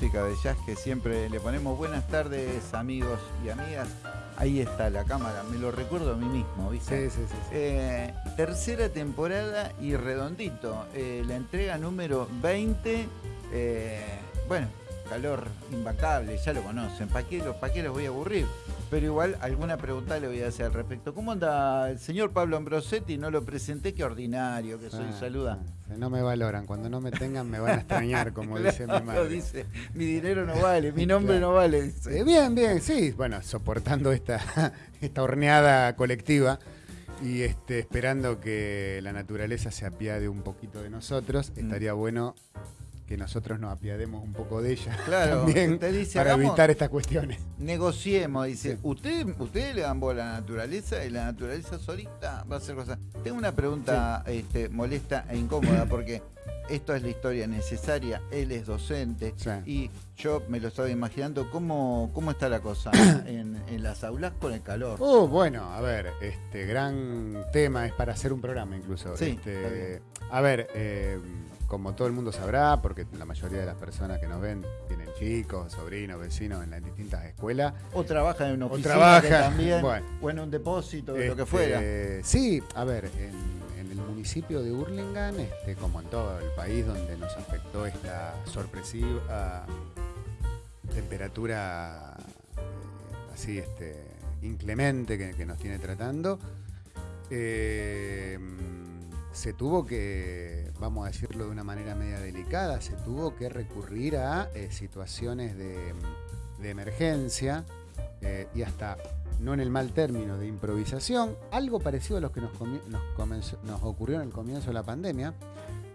música de jazz que siempre le ponemos. Buenas tardes amigos y amigas. Ahí está la cámara, me lo recuerdo a mí mismo, ¿viste? Sí, sí, sí. sí. Eh, tercera temporada y redondito. Eh, la entrega número 20. eh, bueno, calor impacable, ya lo conocen. ¿Para qué, los- pa' qué los voy a aburrir? Pero igual alguna pregunta le voy a hacer al respecto. ¿Cómo anda el señor Pablo Ambrosetti? No lo presenté, qué ordinario que soy. Ah, Saluda. No me valoran. Cuando no me tengan me van a extrañar, como dice mi madre. dice, mi dinero no vale, mi nombre Claro. no vale. dice. Eh, bien, bien, sí. Bueno, soportando esta, esta horneada colectiva y este, esperando que la naturaleza se apiade un poquito de nosotros, Mm. estaría bueno que nosotros nos apiademos un poco de ella Claro, también usted dice, para hagamos- evitar estas cuestiones. Negociemos, dice. Sí. Usted, ustedes le dan bola a la naturaleza y la naturaleza solita va a hacer cosas. Tengo una pregunta este, molesta e incómoda porque esto es la historia necesaria. Él es docente Sí. y yo me lo estaba imaginando. ¿Cómo, cómo está la cosa en, en las aulas con el calor? Oh, bueno, a ver, este gran tema es para hacer un programa incluso. Sí, Este, a ver, eh, como todo el mundo sabrá, porque la mayoría de las personas que nos ven tienen chicos, sobrinos, vecinos en las distintas escuelas. O trabaja en una O oficina trabaja, que también, bueno. o en un depósito, lo que Este, fuera. Sí, a ver, en, en el municipio de Hurlingham, este, como en todo el país donde nos afectó esta sorpresiva temperatura eh, así este, inclemente que, que nos tiene tratando, eh, se tuvo que, vamos a decirlo de una manera media delicada, se tuvo que recurrir a eh, situaciones de, de emergencia eh, y hasta, no en el mal término, de improvisación, algo parecido a lo que nos, nos comenzó- nos ocurrió en el comienzo de la pandemia,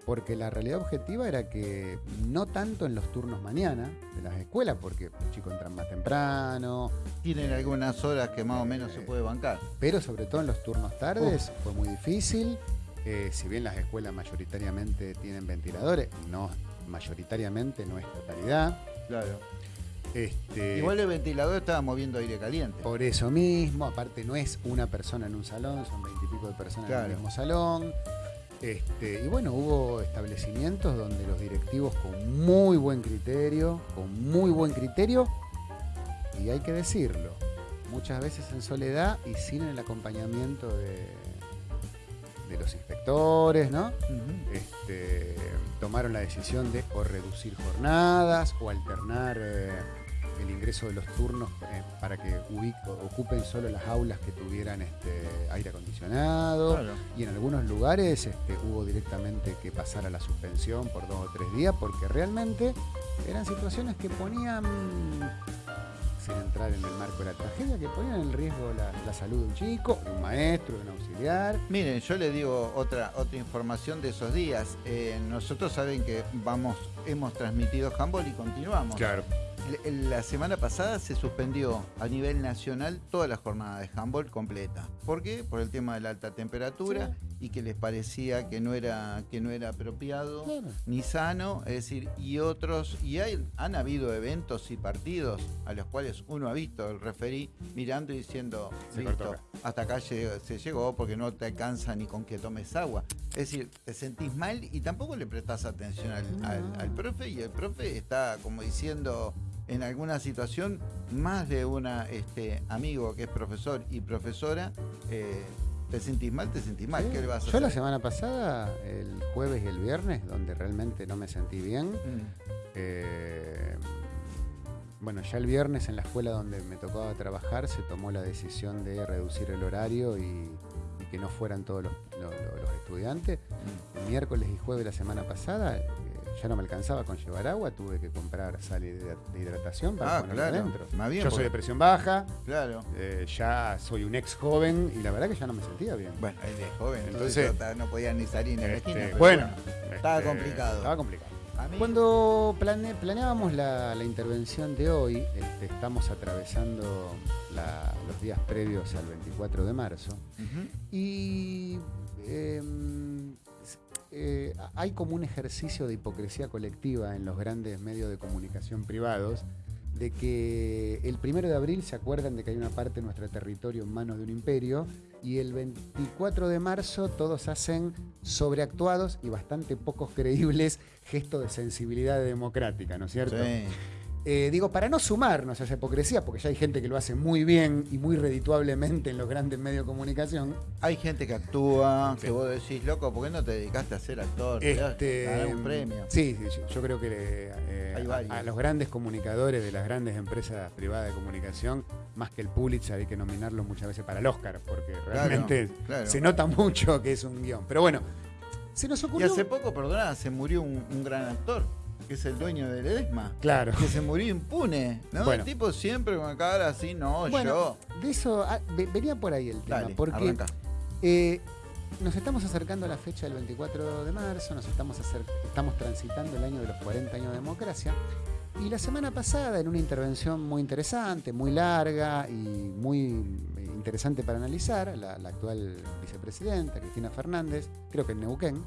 porque la realidad objetiva era que no tanto en los turnos mañana de las escuelas, porque los chicos entran más temprano, Tienen algunas horas que más o menos se eh, puede bancar. pero sobre todo en los turnos tardes fue muy difícil. Eh, si bien las escuelas mayoritariamente tienen ventiladores, no mayoritariamente no es totalidad. Claro. Este, Igual el ventilador estaba moviendo aire caliente. por eso mismo, aparte no es una persona en un salón, son veintipico de personas en el mismo salón. Este, y bueno, hubo establecimientos donde los directivos con muy buen criterio, con muy buen criterio, y hay que decirlo, muchas veces en soledad y sin el acompañamiento de, de los inspectores, ¿no? Este, tomaron la decisión de o reducir jornadas o alternar eh, el ingreso de los turnos eh, para que ocupen solo las aulas que tuvieran este, aire acondicionado. Claro. Y en algunos lugares este, hubo directamente que pasar a la suspensión por dos o tres días porque realmente eran situaciones que ponían, entrar en el marco de la tragedia, que ponían en riesgo la, la salud de un chico, de un maestro, de un auxiliar. Miren, yo le digo otra, otra información de esos días. Eh, nosotros saben que vamos, hemos transmitido handball y continuamos. Claro. La semana pasada se suspendió a nivel nacional toda la jornada de handball completa. ¿Por qué? Por el tema de la alta temperatura y que les parecía que no era, que no era apropiado Claro. ni sano, es decir, y otros, y hay, han habido eventos y partidos a los cuales uno ha visto el referí mirando y diciendo, Se listo, cortó acá". hasta acá se llegó porque no te alcanza ni con que tomes agua. Es decir, te sentís mal y tampoco le prestás atención al, al profe y el profe está como diciendo en alguna situación, más de una este, amigo que es profesor y profesora, eh, te sentís mal, te sentís mal, ¿qué le vas a Yo la hacer? semana pasada, el jueves y el viernes, donde realmente no me sentí bien, Mm, eh, bueno, ya el viernes en la escuela donde me tocaba trabajar se tomó la decisión de reducir el horario y, y que no fueran todos los, lo- lo- los estudiantes. mm. El miércoles y jueves de la semana pasada ya no me alcanzaba con llevar agua, tuve que comprar sal de de hidratación para Ah, ponerla claro. adentro. Más bien, Yo soy de presión baja, Claro. eh, ya soy un ex joven y la verdad que ya no me sentía bien. Bueno, es joven, Entonces- entonces, no podía ni salir en la Este, esquina. bueno, estaba este, complicado. Estaba complicado. A mí- Cuando plane- planeábamos la, la intervención de hoy, este, estamos atravesando la- los días previos al 24 de marzo y em, eh, hay como un ejercicio de hipocresía colectiva en los grandes medios de comunicación privados de que el primero de abril se acuerdan de que hay una parte de nuestro territorio en manos de un imperio y el 24 de marzo todos hacen sobreactuados y bastante pocos creíbles gestos de sensibilidad democrática, ¿no es cierto? Sí. Eh, digo, para no sumarnos a esa hipocresía, porque ya hay gente que lo hace muy bien y muy redituablemente en los grandes medios de comunicación. Hay gente que actúa, que vos decís, loco, ¿por qué no te dedicaste a ser actor? Este, Ganar un premio. Sí, sí, yo, yo creo que eh, a- a, los grandes comunicadores de las grandes empresas privadas de comunicación, más que el Pulitzer, hay que nominarlos muchas veces para el Oscar, porque realmente claro. se nota mucho que es un guion. Pero bueno, se nos Y ocurrió. hace poco, perdona, se murió un, un gran actor, que es el dueño del Edesma. Claro. Que se murió impune, ¿no? Bueno. El tipo siempre con la cara así, no, Bueno, yo. de eso ah, ve- venía por ahí el tema, Dale, porque. Eh, nos estamos acercando a la fecha del 24 de marzo, nos estamos, estamos transitando el año de los 40 años de democracia. Y la semana pasada, en una intervención muy interesante, muy larga y muy eh, interesante para analizar, la, la actual vicepresidenta, Cristina Fernández, creo que en Neuquén,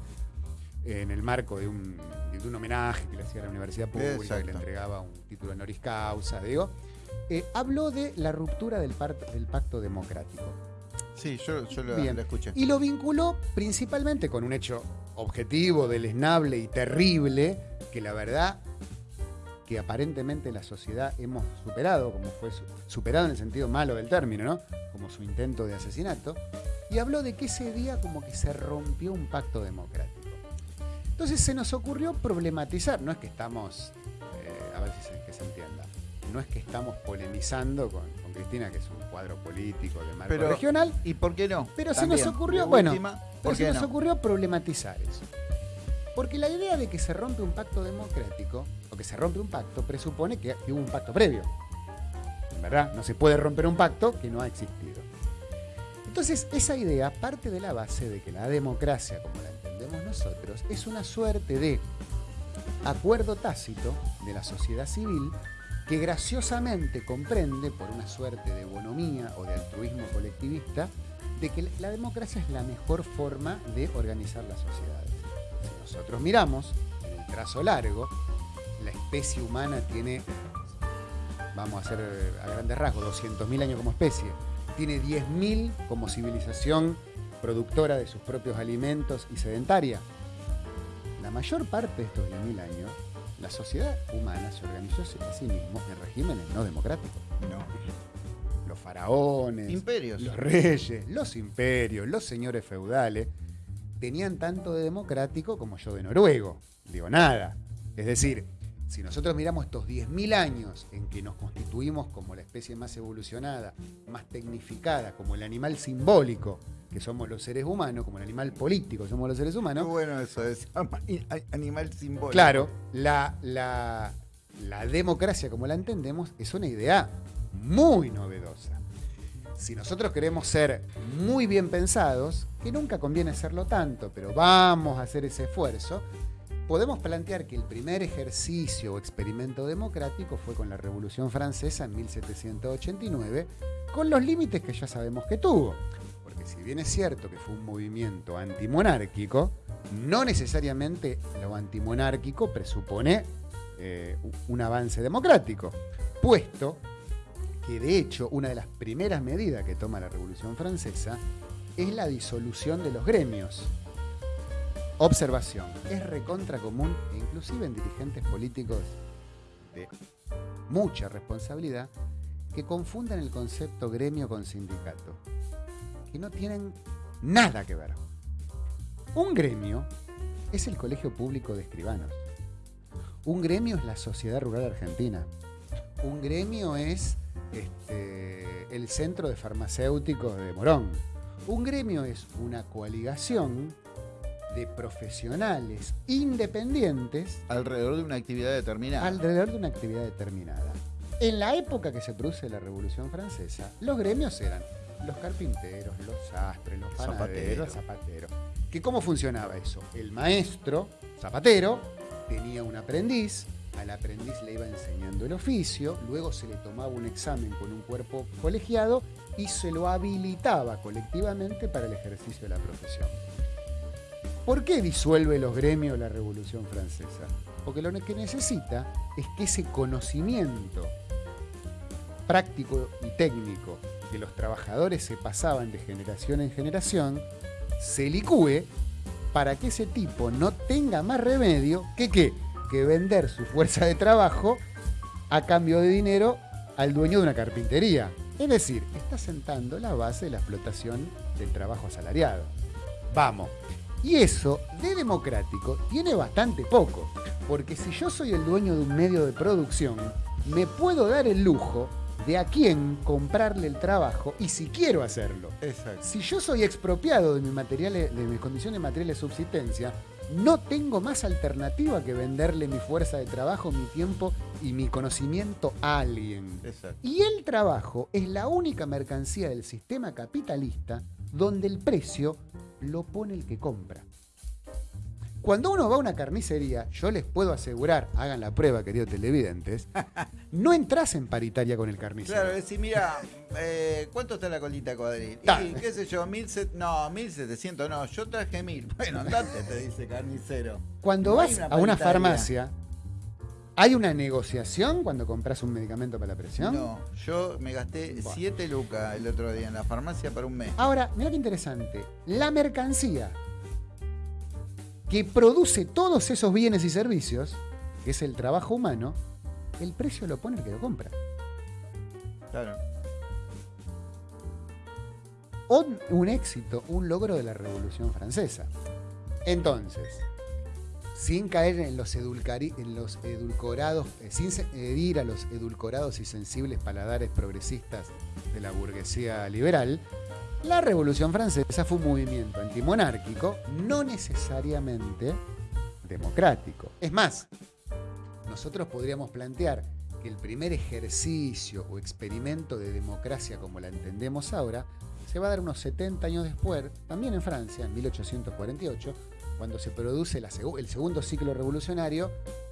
en el marco de un, de un homenaje que le hacía a la universidad pública, que le entregaba un título honoris causa, digo, eh, habló de la ruptura del, pacto democrático. Sí, yo, yo lo, escuché. Y lo vinculó principalmente con un hecho objetivo, deleznable y terrible, que la verdad que aparentemente la sociedad hemos superado, como fue su- superado en el sentido malo del término, ¿no? Como su intento de asesinato, y habló de que ese día como que se rompió un pacto democrático. Entonces se nos ocurrió problematizar, no es que estamos, eh, a ver si se, que se entienda, no es que estamos polemizando con, con Cristina, que es un cuadro político de marco Pero- regional, ¿Y por qué no? pero se nos ocurrió, bueno, última, pero ¿por se nos no? ocurrió problematizar eso. Porque la idea de que se rompe un pacto democrático, o que se rompe un pacto, presupone que, que hubo un pacto previo. En verdad, no se puede romper un pacto que no ha existido. Entonces, esa idea parte de la base de que la democracia, como la es una suerte de acuerdo tácito de la sociedad civil que graciosamente comprende, por una suerte de bonomía o de altruismo colectivista, de que la democracia es la mejor forma de organizar las sociedades. Si nosotros miramos en el trazo largo, la especie humana tiene, vamos a hacer a grandes rasgos, 200.000 años como especie, tiene 10.000 como civilización productora de sus propios alimentos y sedentaria. La mayor parte de estos 10.000 años, la sociedad humana se organizó a sí mismo en regímenes no democráticos. No. Los faraones, Imperios. los reyes, los imperios, los señores feudales, tenían tanto de democrático como yo de noruego. Digo, nada. Es decir, si nosotros miramos estos 10.000 años en que nos constituimos como la especie más evolucionada, más tecnificada, como el animal simbólico que somos los seres humanos, como el animal político que somos los seres Qué humanos, bueno eso, es animal simbólico. Claro, la, la- la democracia como la entendemos es una idea muy novedosa. Si nosotros queremos ser muy bien pensados, que nunca conviene serlo tanto, pero vamos a hacer ese esfuerzo, podemos plantear que el primer ejercicio o experimento democrático fue con la Revolución Francesa en 1789, con los límites que ya sabemos que tuvo. Porque si bien es cierto que fue un movimiento antimonárquico, no necesariamente lo antimonárquico presupone eh, un avance democrático, puesto que de hecho una de las primeras medidas que toma la Revolución Francesa es la disolución de los gremios. Observación, es recontra común e inclusive en dirigentes políticos de mucha responsabilidad que confundan el concepto gremio con sindicato, que no tienen nada que ver. Un gremio es el Colegio Público de Escribanos. Un gremio es la Sociedad Rural Argentina. Un gremio es este, el Centro de Farmacéuticos de Morón. Un gremio es una coaligación de profesionales independientes Alrededor de una actividad determinada. alrededor de una actividad determinada. En la época que se produce la Revolución Francesa, los gremios eran los carpinteros, los sastres, los panaderos, los zapateros. ¿Que ¿Cómo funcionaba eso? El maestro, zapatero, tenía un aprendiz, al aprendiz le iba enseñando el oficio, luego se le tomaba un examen con un cuerpo colegiado y se lo habilitaba colectivamente para el ejercicio de la profesión. ¿Por qué disuelve los gremios la Revolución Francesa? Porque lo que necesita es que ese conocimiento práctico y técnico que los trabajadores se pasaban de generación en generación, se licúe para que ese tipo no tenga más remedio que qué? Que vender su fuerza de trabajo a cambio de dinero al dueño de una carpintería. Es decir, está sentando la base de la explotación del trabajo asalariado. Vamos. Y eso de democrático tiene bastante poco, porque si yo soy el dueño de un medio de producción, me puedo dar el lujo de a quién comprarle el trabajo y si quiero hacerlo. Exacto. Si yo soy expropiado de, mis materiales, de mis condiciones materiales de subsistencia, no tengo más alternativa que venderle mi fuerza de trabajo, mi tiempo y mi conocimiento a alguien. Exacto. Y el trabajo es la única mercancía del sistema capitalista donde el precio lo pone el que compra. Cuando uno va a una carnicería, yo les puedo asegurar, hagan la prueba, queridos televidentes, no entras en paritaria con el carnicero. Claro, decir, mira, eh, ¿cuánto está la colita cuadril? Y qué sé yo, mil set- no, 1700, no, yo traje mil. Bueno, andate, te dice carnicero. Cuando No vas una a una farmacia, ¿hay una negociación cuando compras un medicamento para la presión? No, yo me gasté Bueno. 7 lucas el otro día en la farmacia para un mes. Ahora, mira qué interesante. La mercancía que produce todos esos bienes y servicios, que es el trabajo humano, el precio lo pone el que lo compra. Claro. Un, un éxito, un logro de la Revolución Francesa. Entonces, sin caer en los, edulcorados, eh, sin herir a los edulcorados y sensibles paladares progresistas de la burguesía liberal, la Revolución Francesa fue un movimiento antimonárquico, no necesariamente democrático. Es más, nosotros podríamos plantear que el primer ejercicio o experimento de democracia como la entendemos ahora se va a dar unos 70 años después, también en Francia, en 1848, cuando se produce la el segundo ciclo revolucionario,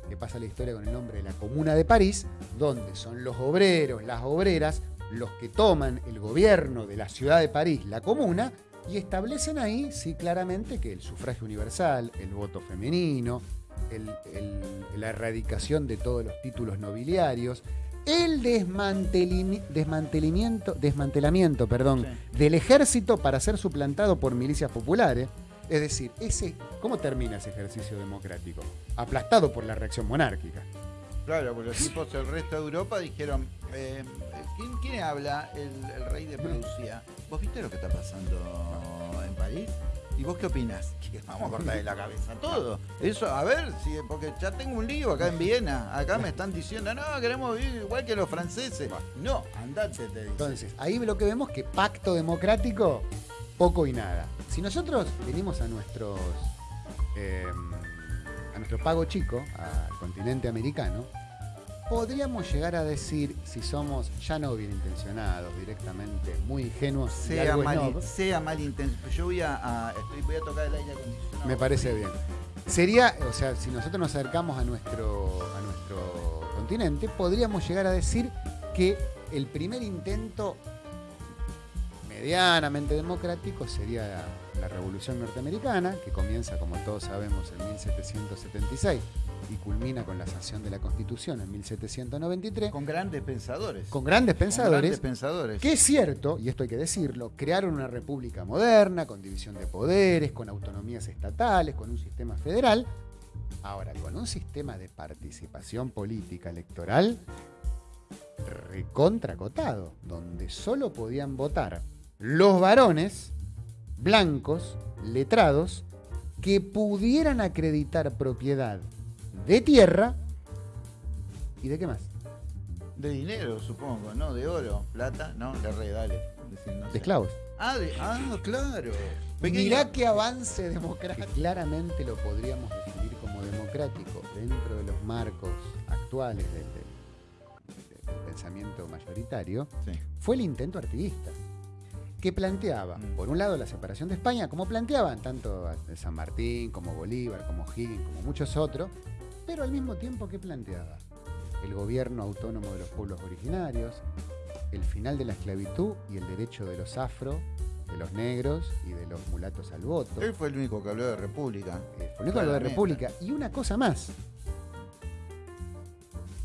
que pasa la historia con el nombre de la Comuna de París, donde son los obreros, las obreras, los que toman el gobierno de la ciudad de París, la comuna, y establecen ahí, sí, claramente que el sufragio universal, el voto femenino, el- el- la erradicación de todos los títulos nobiliarios, el desmantelamiento, desmantelamiento perdón, del ejército para ser suplantado por milicias populares. Es decir, ese, ¿cómo termina ese ejercicio democrático? Aplastado por la reacción monárquica. Claro, porque los tipos del resto de Europa dijeron, eh, ¿quién, quién habla? El, el rey de Prusia. ¿Vos viste lo que está pasando en París? ¿Y vos qué opinás? Que vamos a cortarle la cabeza todo. Eso, a ver, si, porque ya tengo un lío acá en Viena. Acá me están diciendo, no, queremos vivir igual que los franceses. No, andate, te dice. Entonces, ahí lo que vemos que pacto democrático, poco y nada. Si nosotros venimos a nuestros eh, a nuestro pago chico, al continente americano, podríamos llegar a decir, si somos ya no bien intencionados, directamente muy ingenuos, sea, mal, snob, sea mal intenso. Yo voy a, a- estoy- voy a tocar el aire acondicionado. me parece bien. Sería, o sea, si nosotros nos acercamos a nuestro, a nuestro continente, podríamos llegar a decir que el primer intento medianamente democrático sería la, la Revolución Norteamericana, que comienza, como todos sabemos, en 1776 y culmina con la sanción de la Constitución en 1793, Con grandes pensadores. con grandes Con pensadores grandes pensadores. que es cierto, y esto hay que decirlo, crearon una república moderna, con división de poderes, con autonomías estatales, con un sistema federal. Ahora, con un sistema de participación política electoral recontracotado, donde solo podían votar los varones blancos, letrados, que pudieran acreditar propiedad de tierra y de qué más? De dinero, supongo, ¿no? De oro, plata, no, de re, dale. Decir, no sé. De esclavos. Ah, de, ah, claro. Pequeño- Mirá qué avance democrático. Claramente lo podríamos definir como democrático dentro de los marcos actuales del, del- del pensamiento mayoritario. Sí. Fue el intento artiguista, que planteaba, Mm. por un lado, la separación de España, como planteaban tanto San Martín, como Bolívar, como Higgins, como muchos otros, pero al mismo tiempo, ¿qué planteaba? El gobierno autónomo de los pueblos originarios, el final de la esclavitud y el derecho de los afro, de los negros y de los mulatos al voto. Él fue el único que habló de república. Eh, fue el único de la Claramente. República. Y una cosa más.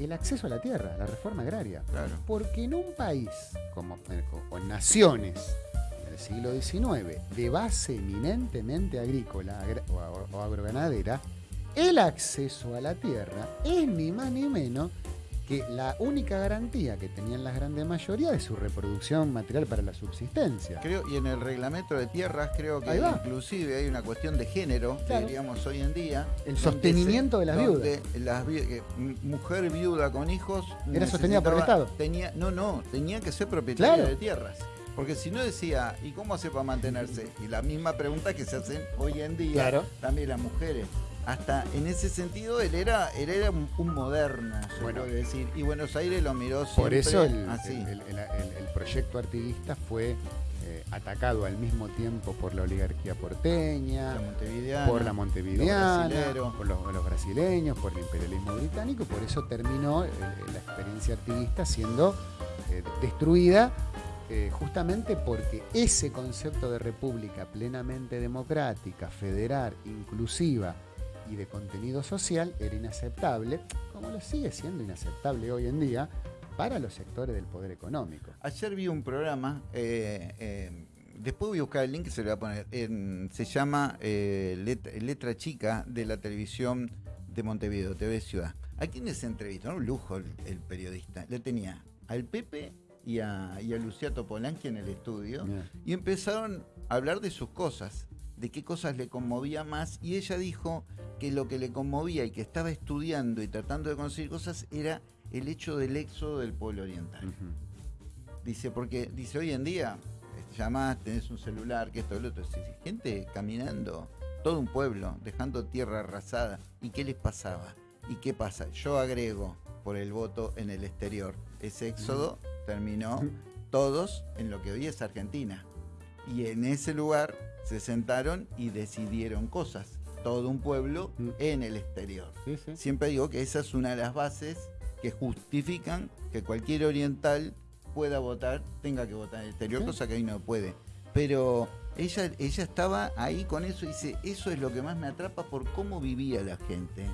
El acceso a la tierra, la reforma agraria. Claro. Porque en un país como eh, o en naciones del siglo XIX de base eminentemente agrícola o, o- o agroganadera, el acceso a la tierra es ni más ni menos que la única garantía que tenían las grandes mayorías de su reproducción material para la subsistencia. Creo, y en el reglamento de tierras creo que inclusive hay una cuestión de género, Claro. diríamos hoy en día. El sostenimiento de las donde las vi- que m- mujer viuda con hijos Era sostenida por el Estado. Tenía, no, no, tenía que ser propietaria Claro. de tierras. Porque si no decía, ¿y cómo hace para mantenerse? Y la misma pregunta que se hacen hoy en día Claro. también las mujeres. Hasta en ese sentido él era, él era un, un moderno, se Bueno. puede decir. Y Buenos Aires lo miró siempre Por eso el, así. el- el- el- el proyecto artiguista fue eh, atacado al mismo tiempo por la oligarquía porteña, la por la montevideana, por los, los brasileños, por el imperialismo británico, por eso terminó eh, la experiencia artiguista siendo eh, destruida eh, justamente porque ese concepto de república plenamente democrática, federal, inclusiva y de contenido social era inaceptable, como lo sigue siendo inaceptable hoy en día para los sectores del poder económico. Ayer vi un programa, eh, eh, después voy a buscar el link se lo voy a poner. en- se llama eh, Let- Letra Chica de la televisión de Montevideo, TV Ciudad. ¿A quiénes se entrevistó? Un lujo el, el periodista. Le tenía al Pepe y a, y a Luciato Polanqui en el estudio y empezaron a hablar de sus cosas, de qué cosas le conmovía más y ella dijo que lo que le conmovía y que estaba estudiando y tratando de conseguir cosas era el hecho del éxodo del pueblo oriental. Dice, porque dice, hoy en día este, llamás, tenés un celular, que esto, lo otro. Dice, gente caminando, todo un pueblo, dejando tierra arrasada. ¿Y qué les pasaba? ¿Y qué pasa? Yo agrego por el voto en el exterior. Ese éxodo terminó todos en lo que hoy es Argentina. Y en ese lugar se sentaron y decidieron cosas. Todo un pueblo Mm. en el exterior. Sí, sí. Siempre digo que esa es una de las bases que justifican que cualquier oriental pueda votar, tenga que votar en el exterior, Sí. cosa que hoy no puede. Pero ella, ella estaba ahí con eso y dice, eso es lo que más me atrapa por cómo vivía la gente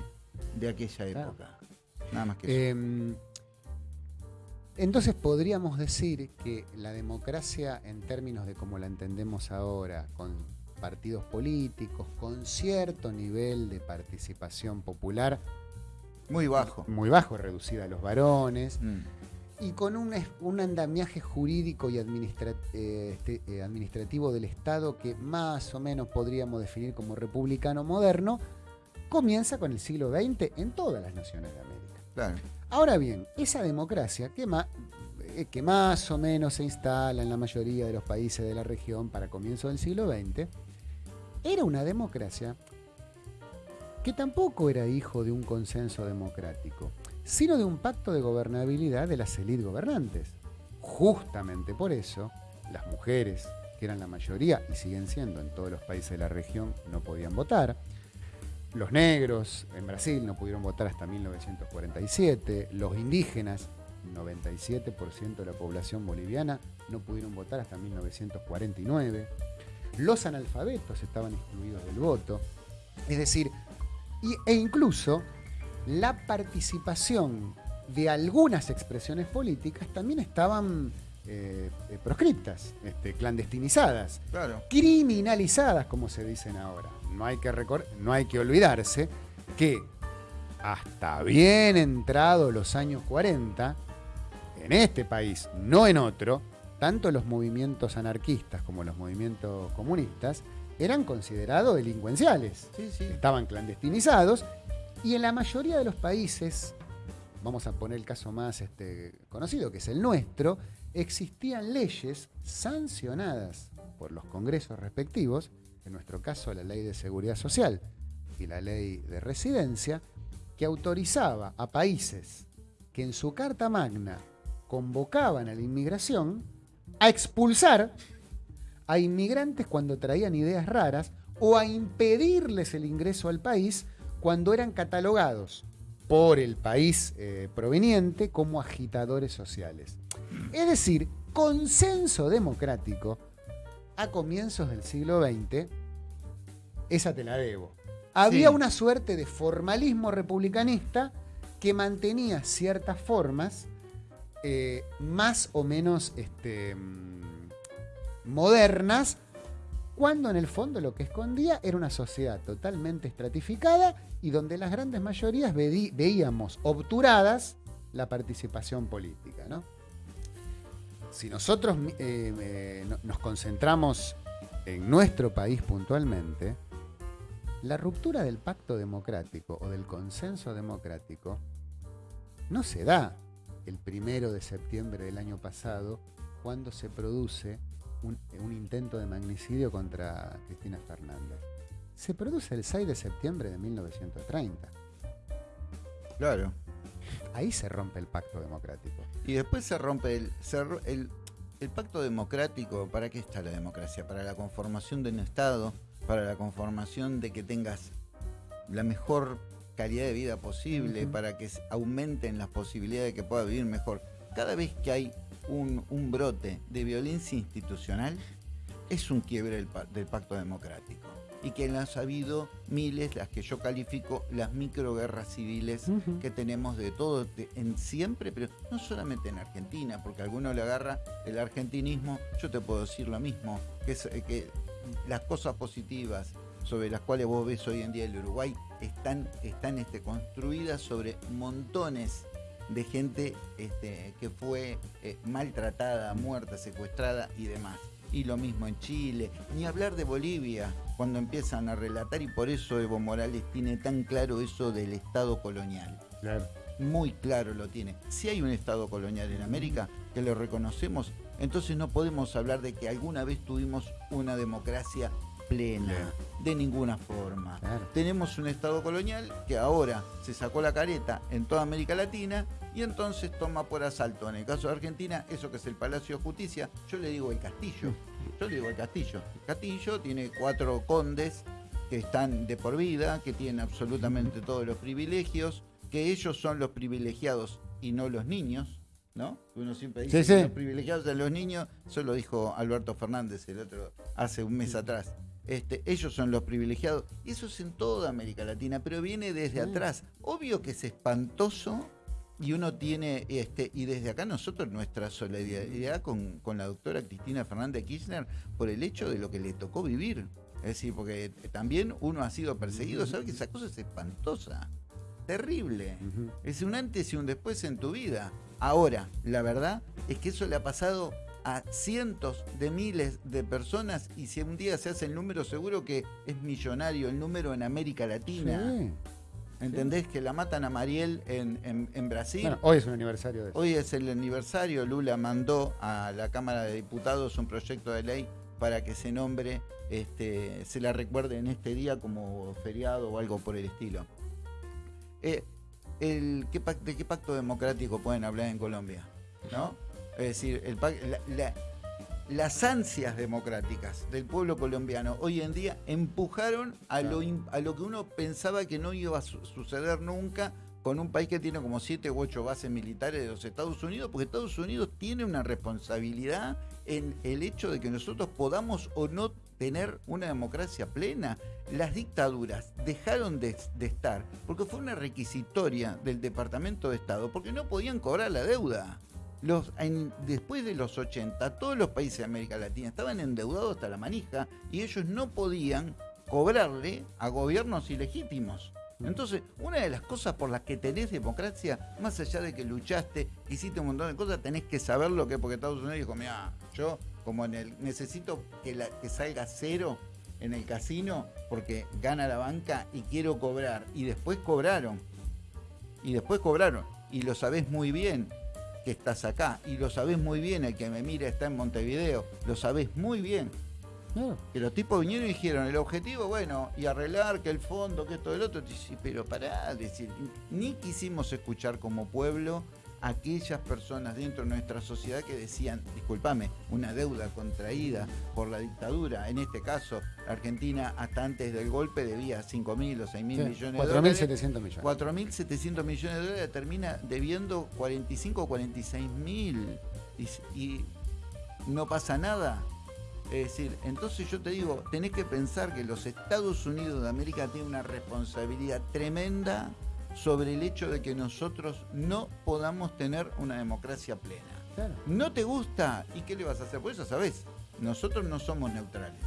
de aquella Claro. época. Nada más que eso. Em, entonces podríamos decir que la democracia en términos de como la entendemos ahora, con partidos políticos, con cierto nivel de participación popular, Muy bajo. muy bajo, reducida a los varones, Mm. y con un, andamiaje jurídico y eh, este, eh, administrativo del Estado que más o menos podríamos definir como republicano moderno, comienza con el siglo XX en todas las naciones de América. Claro. Ahora bien, esa democracia eh, que más o menos se instala en la mayoría de los países de la región para comienzo del siglo XX, era una democracia que tampoco era hijo de un consenso democrático, sino de un pacto de gobernabilidad de las élites gobernantes. Justamente por eso, las mujeres, que eran la mayoría y siguen siendo en todos los países de la región, no podían votar. Los negros en Brasil no pudieron votar hasta 1947. Los indígenas, 97% de la población boliviana, no pudieron votar hasta 1949. Los analfabetos estaban excluidos del voto. Es decir, y- e incluso la participación de algunas expresiones políticas también estaban eh, eh, proscriptas, este, clandestinizadas Claro. criminalizadas, como se dicen ahora. No hay que, no hay que olvidarse que hasta bien entrados los años 40, en este país, no en otro, tanto los movimientos anarquistas como los movimientos comunistas eran considerados delincuenciales. Sí, sí. Estaban clandestinizados y en la mayoría de los países, vamos a poner el caso más este, conocido, que es el nuestro, existían leyes sancionadas por los congresos respectivos, en nuestro caso la ley de seguridad social y la ley de residencia, que autorizaba a países que en su Carta Magna convocaban a la inmigración a expulsar a inmigrantes cuando traían ideas raras o a impedirles el ingreso al país cuando eran catalogados por el país eh, proveniente como agitadores sociales. Es decir, consenso democrático a comienzos del siglo XX, esa te la debo. Había Sí. una suerte de formalismo republicanista que mantenía ciertas formas eh, más o menos este, mm, modernas, cuando en el fondo lo que escondía era una sociedad totalmente estratificada y donde las grandes mayorías veíamos obturadas la participación política. Si nosotros eh, nos concentramos en nuestro país puntualmente, la ruptura del pacto democrático o del consenso democrático no se da el primero de septiembre del año pasado cuando se produce un, intento de magnicidio contra Cristina Fernández. Se produce el 6 de septiembre de 1930. Claro. Ahí se rompe el pacto democrático. Y después se rompe el, el, el pacto democrático. ¿Para qué está la democracia? Para la conformación de un Estado para la conformación de que tengas la mejor calidad de vida posible, para que aumenten las posibilidades de que pueda vivir mejor. Cada vez que hay un, brote de violencia institucional, es un quiebre del, pacto democrático. Y que las ha habido miles, las que yo califico las microguerras civiles que tenemos de todo en siempre, pero no solamente en Argentina, porque alguno le agarra el argentinismo, yo te puedo decir lo mismo, que, es, que las cosas positivas sobre las cuales vos ves hoy en día el Uruguay están, están este, construidas sobre montones de gente este, que fue eh, maltratada, muerta, secuestrada y demás. Y lo mismo en Chile, ni hablar de Bolivia, cuando empiezan a relatar, y por eso Evo Morales tiene tan claro eso del Estado colonial. Muy claro lo tiene. Si hay un Estado colonial en América, que lo reconocemos, entonces no podemos hablar de que alguna vez tuvimos una democracia plena, de ninguna forma. Tenemos un Estado colonial que ahora se sacó la careta en toda América Latina y entonces toma por asalto, en el caso de Argentina, eso que es el Palacio de Justicia, yo le digo el castillo, yo le digo el castillo. El castillo tiene cuatro condes que están de por vida, que tienen absolutamente todos los privilegios, que ellos son los privilegiados y no los niños, ¿no? Uno siempre dice que los privilegiados de los niños, eso lo dijo Alberto Fernández el otro hace un mes atrás. Este, ellos son los privilegiados. Y eso es en toda América Latina, pero viene desde atrás. Obvio que es espantoso y uno tiene, este, y desde acá nosotros nuestra solidaridad con, con la doctora Cristina Fernández Kirchner por el hecho de lo que le tocó vivir. Es decir, porque también uno ha sido perseguido, sabe que esa cosa es espantosa, terrible. Es un antes y un después en tu vida. Ahora, la verdad es que eso le ha pasado a cientos de miles de personas y si un día se hace el número seguro que es millonario el número en América Latina. ¿Entendés? Que la matan a Mariel en, Brasil. Bueno, hoy es un aniversario de eso. Hoy es el aniversario. Lula mandó a la Cámara de Diputados un proyecto de ley para que se nombre, este, se la recuerde en este día como feriado o algo por el estilo. Eh, el, ¿de qué pacto democrático pueden hablar en Colombia? ¿No? Es decir, el, las ansias democráticas del pueblo colombiano hoy en día empujaron a lo, a lo que uno pensaba que no iba a suceder nunca con un país que tiene como siete u ocho bases militares de los Estados Unidos, porque Estados Unidos tiene una responsabilidad en el hecho de que nosotros podamos o no tener una democracia plena. Las dictaduras dejaron de, estar porque fue una requisitoria del Departamento de Estado, porque no podían cobrar la deuda. Los, después de los 80, todos los países de América Latina estaban endeudados hasta la manija y ellos no podían cobrarle a gobiernos ilegítimos. Entonces, una de las cosas por las que tenés democracia, más allá de que luchaste, hiciste un montón de cosas, tenés que saber lo que, porque Estados Unidos dijo, mira, yo como en el, necesito que, la, que salga cero en el casino porque gana la banca y quiero cobrar. Y después cobraron. Y después cobraron. Y lo sabés muy bien que estás acá. Y lo sabés muy bien, el que me mira está en Montevideo. Lo sabés muy bien. Que los tipos vinieron y dijeron, el objetivo, bueno, y arreglar que el fondo, que esto, el otro. Pero pará, decir, ni quisimos escuchar como pueblo aquellas personas dentro de nuestra sociedad que decían, discúlpame, una deuda contraída por la dictadura, en este caso Argentina hasta antes del golpe debía 5 mil o 6 mil millones de dólares. 4.700 millones. 4.700 millones de dólares termina debiendo 45 o 46 mil y no pasa nada. Es decir, entonces yo te digo, tenés que pensar que los Estados Unidos de América tienen una responsabilidad tremenda sobre el hecho de que nosotros no podamos tener una democracia plena. Claro. ¿No te gusta? ¿Y qué le vas a hacer? Pues ya sabes, nosotros no somos neutrales.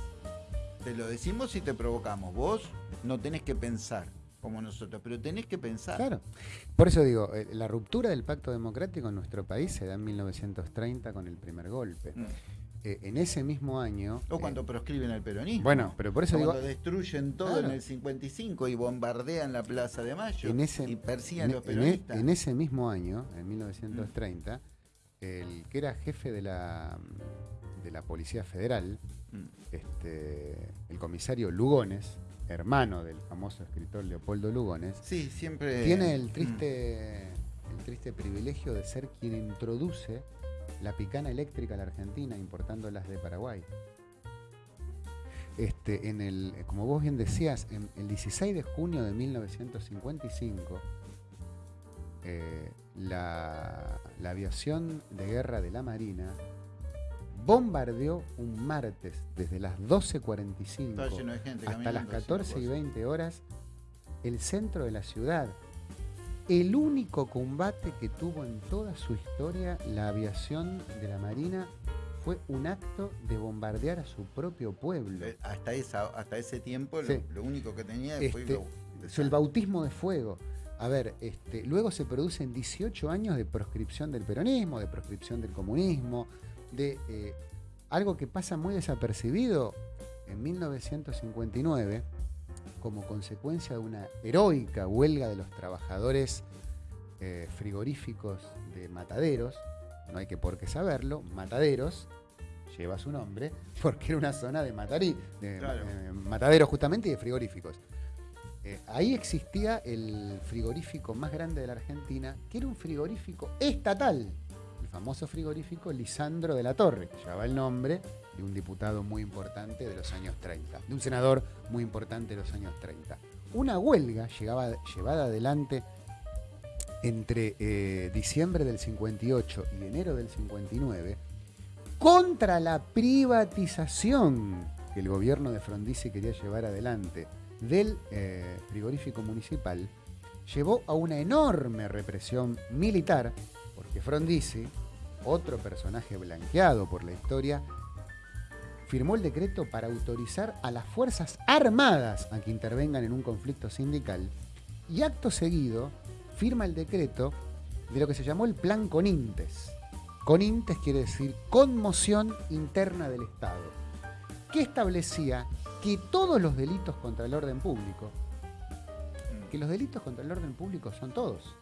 Te lo decimos y te provocamos. Vos no tenés que pensar como nosotros, pero tenés que pensar. Claro. Por eso digo, eh, la ruptura del pacto democrático en nuestro país se da en 1930 con el primer golpe. Mm. Eh, en ese mismo año... O cuando eh, proscriben el peronismo. Bueno, pero por eso O digo... cuando destruyen todo Claro. en el 55 y bombardean la Plaza de Mayo en ese, y persiguen en- los en e- peronistas. en ese mismo año, en 1930, el que era jefe de la, de la Policía Federal, Mm. este, el comisario Lugones, hermano del famoso escritor Leopoldo Lugones, Sí, siempre. tiene el Mm. triste, el triste privilegio de ser quien introduce la picana eléctrica a la Argentina importándolas de Paraguay. Este, en el, como vos bien decías, en el 16 de junio de 1955, eh, la, la aviación de guerra de la Marina bombardeó un martes desde las 12.45 Estaba lleno de gente hasta las caminando, haciendo 14 y cosas. 20 horas el centro de la ciudad. El único combate que tuvo en toda su historia la aviación de la Marina fue un acto de bombardear a su propio pueblo. Eh, Hasta, esa, hasta ese tiempo lo- Sí. lo, único que tenía fue Este, el bautismo de fuego. A ver, este, luego se producen 18 años de proscripción del peronismo, de proscripción del comunismo, de eh, algo que pasa muy desapercibido en 1959, como consecuencia de una heroica huelga de los trabajadores eh, frigoríficos de Mataderos, no hay que por qué saberlo, Mataderos lleva su nombre porque era una zona de, matarí, de Claro. eh, mataderos justamente y de frigoríficos. Eh, ahí existía el frigorífico más grande de la Argentina, que era un frigorífico estatal, el famoso frigorífico Lisandro de la Torre, que llevaba el nombre de un diputado muy importante de los años 30, de un senador muy importante de los años 30. Una huelga llegaba, llevada adelante entre eh, diciembre del 58 y enero del 59 contra la privatización que el gobierno de Frondizi quería llevar adelante del eh, frigorífico municipal, llevó a una enorme represión militar, porque Frondizi, otro personaje blanqueado por la historia, firmó el decreto para autorizar a las Fuerzas Armadas a que intervengan en un conflicto sindical y acto seguido firma el decreto de lo que se llamó el Plan Conintes. Conintes quiere decir conmoción interna del Estado, que establecía que todos los delitos contra el orden público, que los delitos contra el orden público son todos,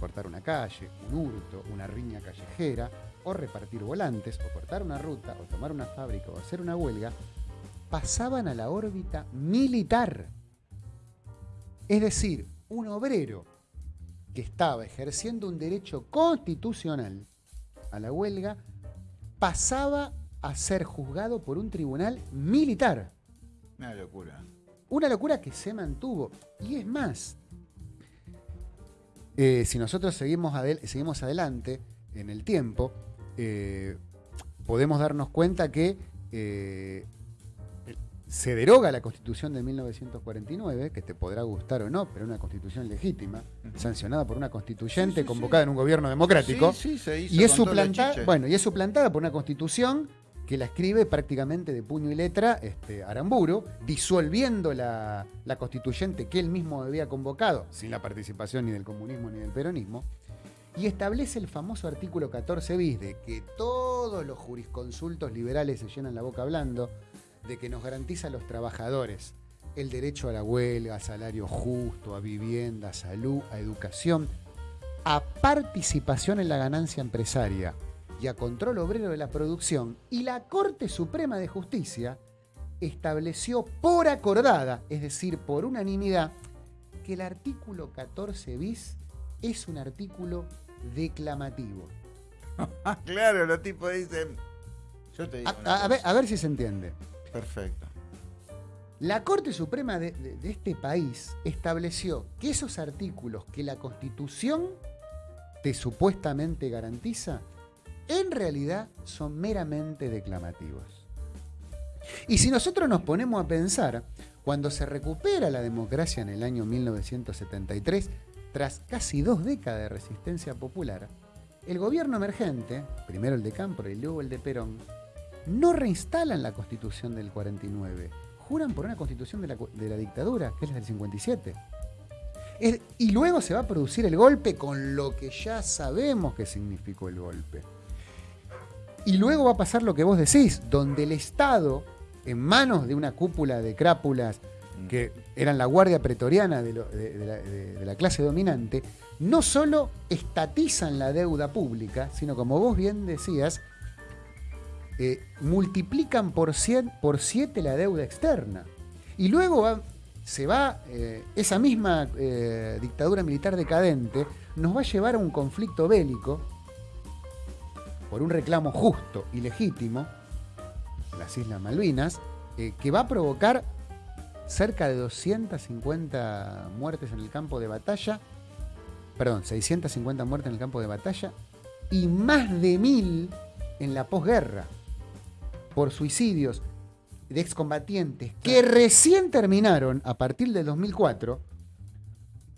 cortar una calle, un hurto, una riña callejera, o repartir volantes, o cortar una ruta, o tomar una fábrica, o hacer una huelga, pasaban a la órbita militar. Es decir, un obrero que estaba ejerciendo un derecho constitucional a la huelga pasaba a ser juzgado por un tribunal militar. Una locura. Una locura que se mantuvo. Y es más, eh, si nosotros seguimos, adel- seguimos adelante en el tiempo, eh, podemos darnos cuenta que eh, se deroga la constitución de 1949, que te podrá gustar o no, pero una constitución legítima, sancionada por una constituyente Sí, sí, convocada en un gobierno democrático. Se hizo Y es, suplantada, bueno, y es suplantada por una constitución que la escribe prácticamente de puño y letra este, Aramburu, disolviendo la, la constituyente que él mismo había convocado, sin la participación ni del comunismo ni del peronismo, y establece el famoso artículo 14 bis de que todos los jurisconsultos liberales se llenan la boca hablando, de que nos garantiza a los trabajadores el derecho a la huelga, a salario justo, a vivienda, a salud, a educación, a participación en la ganancia empresaria y a control obrero de la producción, y la Corte Suprema de Justicia estableció por acordada, es decir, por unanimidad, que el artículo 14 bis es un artículo declamativo. Claro, los tipos dicen. Yo te digo. A, ver, a ver si se entiende. Perfecto. La Corte Suprema de, de- de este país estableció que esos artículos que la Constitución te supuestamente garantiza, en realidad son meramente declamativos. Y si nosotros nos ponemos a pensar, cuando se recupera la democracia en el año 1973, tras casi dos décadas de resistencia popular, el gobierno emergente, primero el de Campro y luego el de Perón, no reinstalan la constitución del 49, juran por una constitución de la, dictadura, que es la del 57. Es- y luego se va a producir el golpe con lo que ya sabemos que significó el golpe. Y luego va a pasar lo que vos decís, donde el Estado, en manos de una cúpula de crápulas que eran la guardia pretoriana de, la, clase dominante, no solo estatizan la deuda pública, sino como vos bien decías, eh, multiplican por 100 por 7 la deuda externa. Y luego se va, eh, esa misma eh, dictadura militar decadente nos va a llevar a un conflicto bélico por un reclamo justo y legítimo, las Islas Malvinas, que va a provocar cerca de 250 muertes en el campo de batalla, perdón, 650 muertes en el campo de batalla y más de mil en la posguerra por suicidios de excombatientes que recién terminaron a partir del 2004,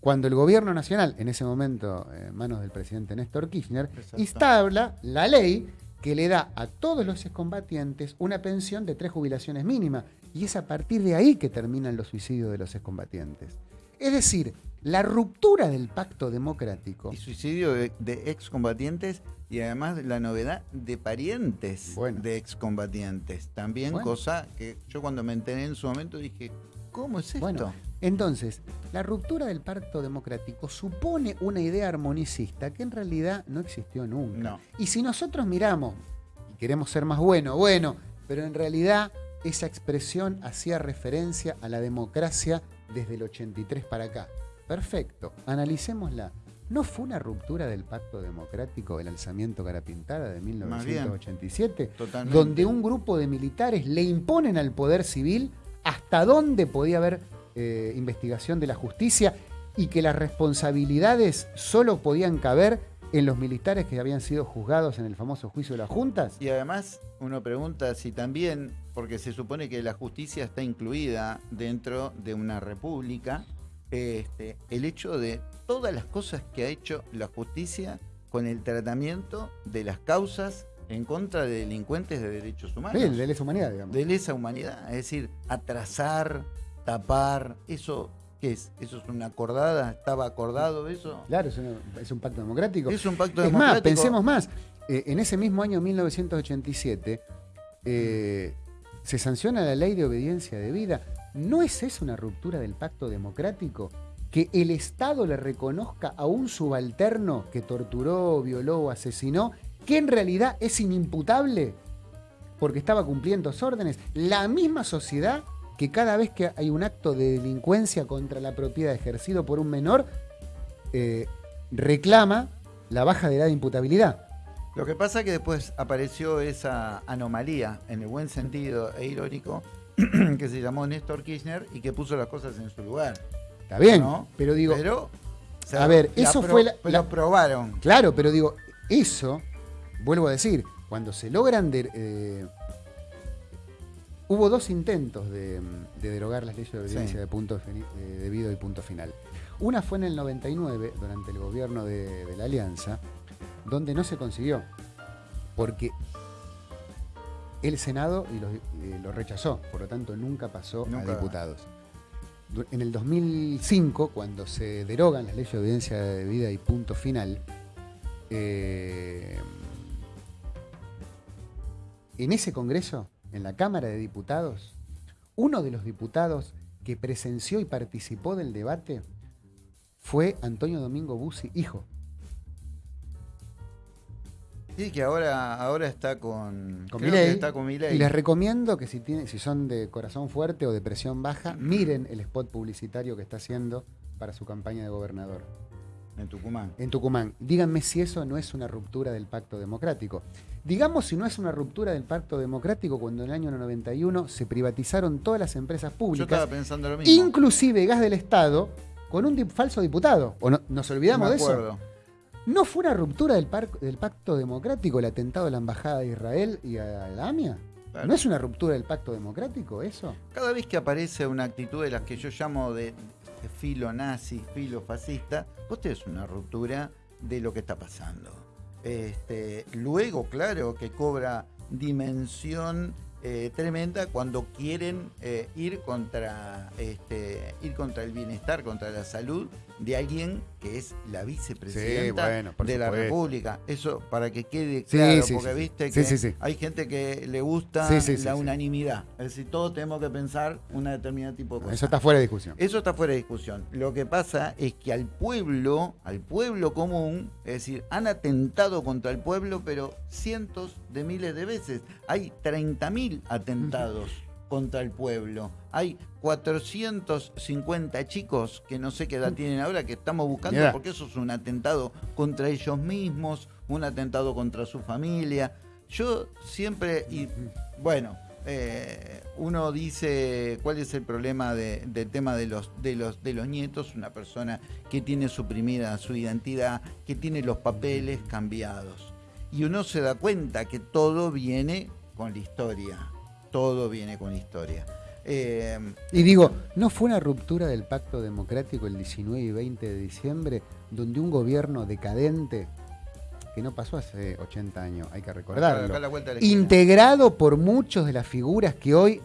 cuando el gobierno nacional, en ese momento en manos del presidente Néstor Kirchner, instala la ley que le da a todos los excombatientes una pensión de tres jubilaciones mínimas. Y es a partir de ahí que terminan los suicidios de los excombatientes. Es decir, la ruptura del pacto democrático Y suicidio de, de excombatientes y además la novedad de parientes Bueno. de excombatientes. También Bueno. cosa que yo cuando me enteré en su momento dije, ¿cómo es esto? Bueno, entonces, la ruptura del pacto democrático supone una idea armonicista que en realidad no existió nunca. No. Y si nosotros miramos y queremos ser más bueno, bueno, pero en realidad esa expresión hacía referencia a la democracia desde el 83 para acá. Perfecto, analicémosla. ¿No fue una ruptura del pacto democrático el alzamiento Carapintada de Más bien. 1987? Totalmente. donde un grupo de militares le imponen al poder civil hasta dónde podía haber eh, investigación de la justicia y que las responsabilidades solo podían caber en los militares que habían sido juzgados en el famoso juicio de las juntas. Y además uno pregunta si también, porque se supone que la justicia está incluida dentro de una república, este, el hecho de todas las cosas que ha hecho la justicia con el tratamiento de las causas en contra de delincuentes de derechos humanos. Sí, de lesa humanidad, digamos. de lesa humanidad, es decir, atrasar, tapar, eso, ¿qué es? ¿Eso es una acordada? ¿Estaba acordado eso? Claro, es, una- es un pacto democrático. Es un pacto Es más, pensemos más. Eh, en ese mismo año 1987 eh, se sanciona la ley de obediencia debida. ¿No es eso una ruptura del pacto democrático? Que el Estado le reconozca a un subalterno que torturó, violó o asesinó, que en realidad es inimputable porque estaba cumpliendo órdenes. La misma sociedad que cada vez que hay un acto de delincuencia contra la propiedad ejercido por un menor, eh, reclama la baja de edad de imputabilidad. Lo que pasa es que después apareció esa anomalía, en el buen sentido e irónico, que se llamó Néstor Kirchner y que puso las cosas en su lugar. Está bien, ¿no? pero digo, Pero, o sea, a ver, eso fue la- Lo probaron. claro, pero digo, eso, vuelvo a decir, cuando se logran... de- eh, hubo dos intentos de, de derogar las leyes de obediencia Sí. de punto eh, debido y punto final. Una fue en el 99, durante el gobierno de, de la Alianza, donde no se consiguió, porque el Senado y lo, eh, lo rechazó, por lo tanto nunca pasó Nunca. a diputados. En el 2005, cuando se derogan las leyes de obediencia debida y punto final, eh, en ese Congreso, en la Cámara de Diputados, uno de los diputados que presenció y participó del debate fue Antonio Domingo Bussi, hijo. Sí, que ahora, ahora está con. Con está Milei. Y les recomiendo que si, tienen, si son de corazón fuerte o de presión baja, miren el spot publicitario que está haciendo para su campaña de gobernador En Tucumán. en Tucumán. Díganme si eso no es una ruptura del pacto democrático. Digamos si no es una ruptura del pacto democrático cuando en el año 91 se privatizaron todas las empresas Yo públicas, estaba pensando lo mismo. inclusive gas del Estado, con un dip- falso diputado. ¿O no- nos olvidamos Me de eso? acuerdo. ¿No fue una ruptura del, pacto democrático el atentado a la Embajada de Israel y a la AMIA? Claro. ¿No es una ruptura del pacto democrático eso? Cada vez que aparece una actitud de las que yo llamo de filo nazi, filo fascista, vos tenés una ruptura de lo que está pasando. Este, luego, claro, que cobra dimensión eh, tremenda cuando quieren eh, ir contra este, ir contra el bienestar, contra la salud de alguien que es la vicepresidenta de la República. Eso para que quede claro, porque viste que hay gente que le gusta la unanimidad. Es decir, todos tenemos que pensar un determinado tipo de cosas. Eso está fuera de discusión. Eso está fuera de discusión. Lo que pasa es que al pueblo, al pueblo común, es decir, han atentado contra el pueblo, pero cientos de miles de veces. Hay 30.000 atentados contra el pueblo. Hay 450 chicos que no sé qué edad tienen ahora que estamos buscando porque eso es un atentado contra ellos mismos, un atentado contra su familia. Yo siempre, y bueno, eh, uno dice cuál es el problema del tema de los, de, los, de los nietos, una persona que tiene suprimida su identidad, que tiene los papeles cambiados. Y uno se da cuenta que todo viene con la historia todo viene con historia. Eh, y digo, ¿no fue una ruptura del pacto democrático el 19 y 20 de diciembre, donde un gobierno decadente, que no pasó hace 80 años, hay que recordarlo, integrado por muchos de las figuras que hoy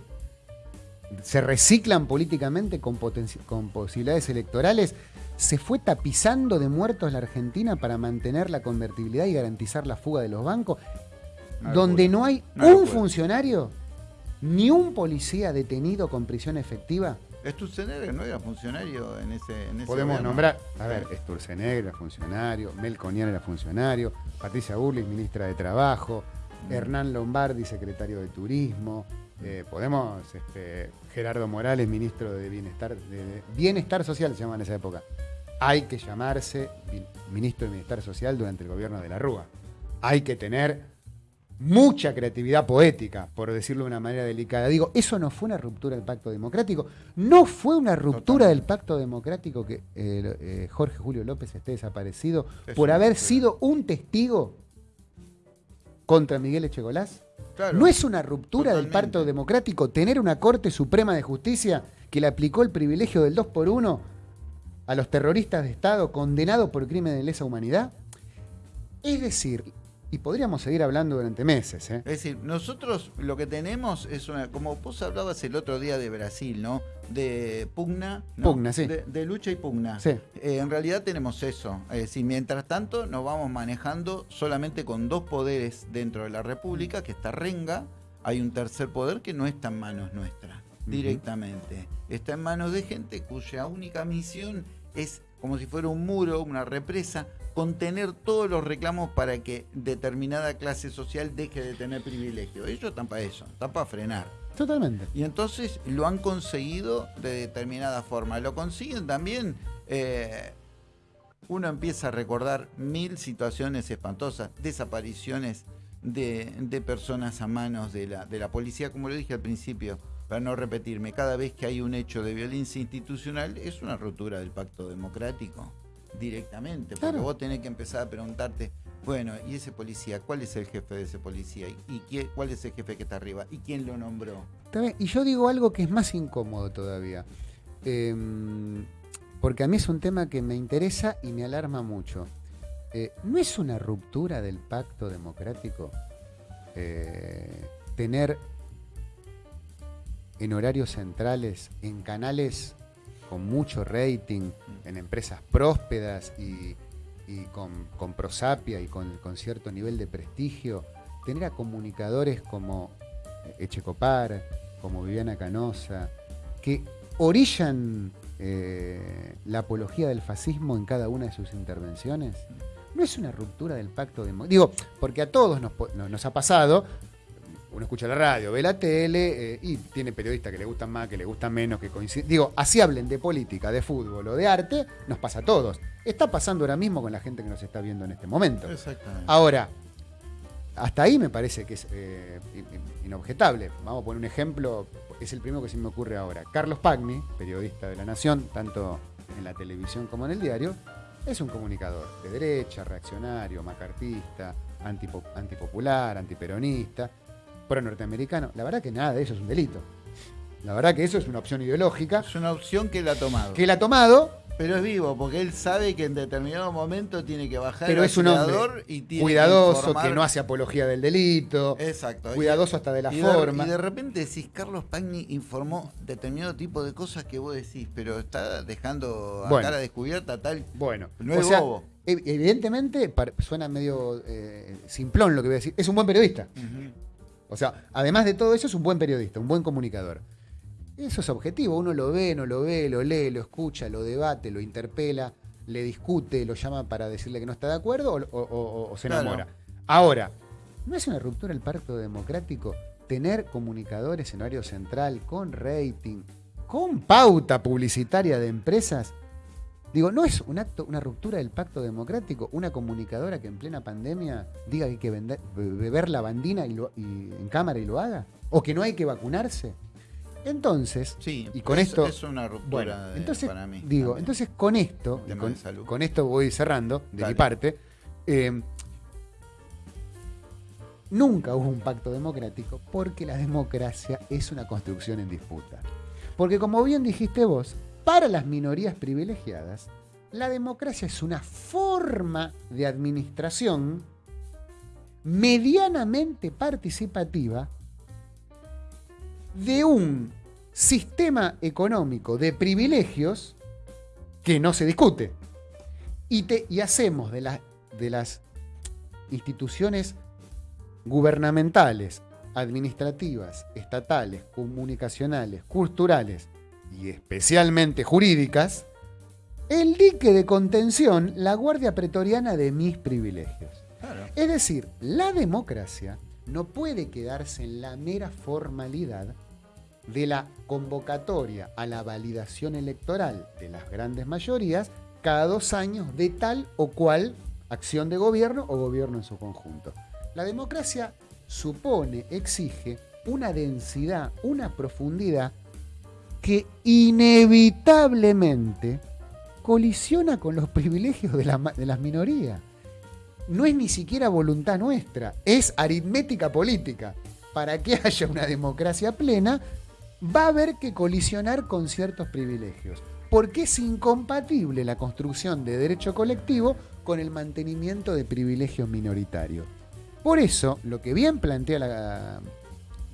se reciclan políticamente con, con posibilidades electorales, se fue tapizando de muertos la Argentina para mantener la convertibilidad y garantizar la fuga de los bancos, donde no hay un funcionario ni un policía detenido con prisión efectiva. Sturzenegger no era funcionario en ese. En Podemos nombrar, a ver, Sturzenegger era funcionario, Melconian era funcionario, Patricia Burlis, ministra de Trabajo, mm. Hernán Lombardi, secretario de Turismo, eh, podemos, este, Gerardo Morales, ministro de Bienestar, de Bienestar Social se llama en esa época. Hay que llamarse ministro de Bienestar Social durante el gobierno de la Rúa. Hay que tener mucha creatividad poética, por decirlo de una manera delicada. Digo, eso no fue una ruptura del pacto democrático, no fue una ruptura del pacto democrático que eh, eh, Jorge Julio López esté desaparecido por haber sido un testigo contra Miguel Echegolás. ¿No es una ruptura del pacto democrático tener una Corte Suprema de Justicia que le aplicó el privilegio del 2 por 1 a los terroristas de Estado condenados por crimen de lesa humanidad? Es decir, y podríamos seguir hablando durante meses. ¿eh? Es decir, nosotros lo que tenemos es una, como vos hablabas el otro día de Brasil, ¿no? De pugna. Pugna, sí. De, lucha y pugna. Sí. Eh, en realidad tenemos eso. Es decir, mientras tanto nos vamos manejando solamente con dos poderes dentro de la República, que está Renga. Hay un tercer poder que no está en manos nuestras, directamente. Está en manos de gente cuya única misión es como si fuera un muro, una represa, contener todos los reclamos para que determinada clase social deje de tener privilegio. Ellos están para eso, están para frenar. Totalmente. Y entonces lo han conseguido de determinada forma. Lo consiguen también. Eh, uno empieza a recordar mil situaciones espantosas, desapariciones de, personas a manos de la, de la policía, como lo dije al principio, para no repetirme, cada vez que hay un hecho de violencia institucional es una ruptura del pacto democrático directamente, porque vos tenés que empezar a preguntarte, bueno, ¿y ese policía? ¿Cuál es el jefe de ese policía? ¿Y, cuál es el jefe que está arriba? ¿Y quién lo nombró? Y yo digo algo que es más incómodo todavía, em, porque a mí es un tema que me interesa y me alarma mucho. Eh, ¿No es una ruptura del pacto democrático eh, tener en horarios centrales, en canales con mucho rating, en empresas prósperas y, con, prosapia y con, cierto nivel de prestigio, tener a comunicadores como Echecopar, como Viviana Canosa, que orillan eh, la apología del fascismo en cada una de sus intervenciones, ¿no es una ruptura del pacto de... Digo, porque a todos nos, nos ha pasado uno escucha la radio, ve la tele eh, y tiene periodistas que le gustan más, que le gustan menos, que coinciden. Digo, así hablen de política, de fútbol o de arte, nos pasa a todos. Está pasando ahora mismo con la gente que nos está viendo en este momento. Exactamente. Ahora, hasta ahí me parece que es eh, inobjetable. Vamos a poner un ejemplo, es el primero que se me ocurre ahora. Carlos Pagni, periodista de La Nación, tanto en la televisión como en el diario, es un comunicador de derecha, reaccionario, macartista, antipopular, antiperonista pro norteamericano. La verdad que nada de eso es un delito. La verdad que eso es una opción ideológica. Es una opción que él ha tomado. Que él ha tomado. Pero es vivo, porque él sabe que en determinado momento tiene que bajar pero el es un hombre y tiene cuidadoso, que, no hace apología del delito. Exacto. Cuidadoso hasta de la forma. y de repente decís, Carlos Pagni informó determinado tipo de cosas que vos decís, pero está dejando a cara descubierta tal. Bueno, no es bobo. Evidentemente, suena medio eh, simplón lo que voy a decir. Es un buen periodista. O sea, además de todo eso, es un buen periodista, un buen comunicador. Eso es objetivo, uno lo ve, no lo ve, lo lee, lo escucha, lo debate, lo interpela, le discute, lo llama para decirle que no está de acuerdo o, se enamora. Ahora, ¿no es una ruptura el pacto democrático tener comunicadores en horario central con rating, con pauta publicitaria de empresas? Digo, ¿no es un acto, una ruptura del pacto democrático? Una comunicadora que en plena pandemia diga que hay que beber la bandina y en cámara y lo haga. ¿O que no hay que vacunarse? Entonces, sí, y con esto. Es una ruptura entonces, para mí. Digo, entonces con esto, con, esto voy cerrando de mi parte. Eh, nunca hubo un pacto democrático porque la democracia es una construcción en disputa. Porque como bien dijiste vos, para las minorías privilegiadas, la democracia es una forma de administración medianamente participativa de un sistema económico de privilegios que no se discute. Y, y hacemos de las instituciones gubernamentales, administrativas, estatales, comunicacionales, culturales y especialmente jurídicas, el dique de contención, la guardia pretoriana de mis privilegios. Es decir, la democracia no puede quedarse en la mera formalidad de la convocatoria a la validación electoral de las grandes mayorías cada dos años de tal o cual acción de gobierno o gobierno en su conjunto. La democracia supone, exige una densidad, una profundidad que inevitablemente colisiona con los privilegios de, de las minorías. No es ni siquiera voluntad nuestra, es aritmética política. Para que haya una democracia plena, va a haber que colisionar con ciertos privilegios, porque es incompatible la construcción de derecho colectivo con el mantenimiento de privilegios minoritarios. Por eso, lo que bien plantea la,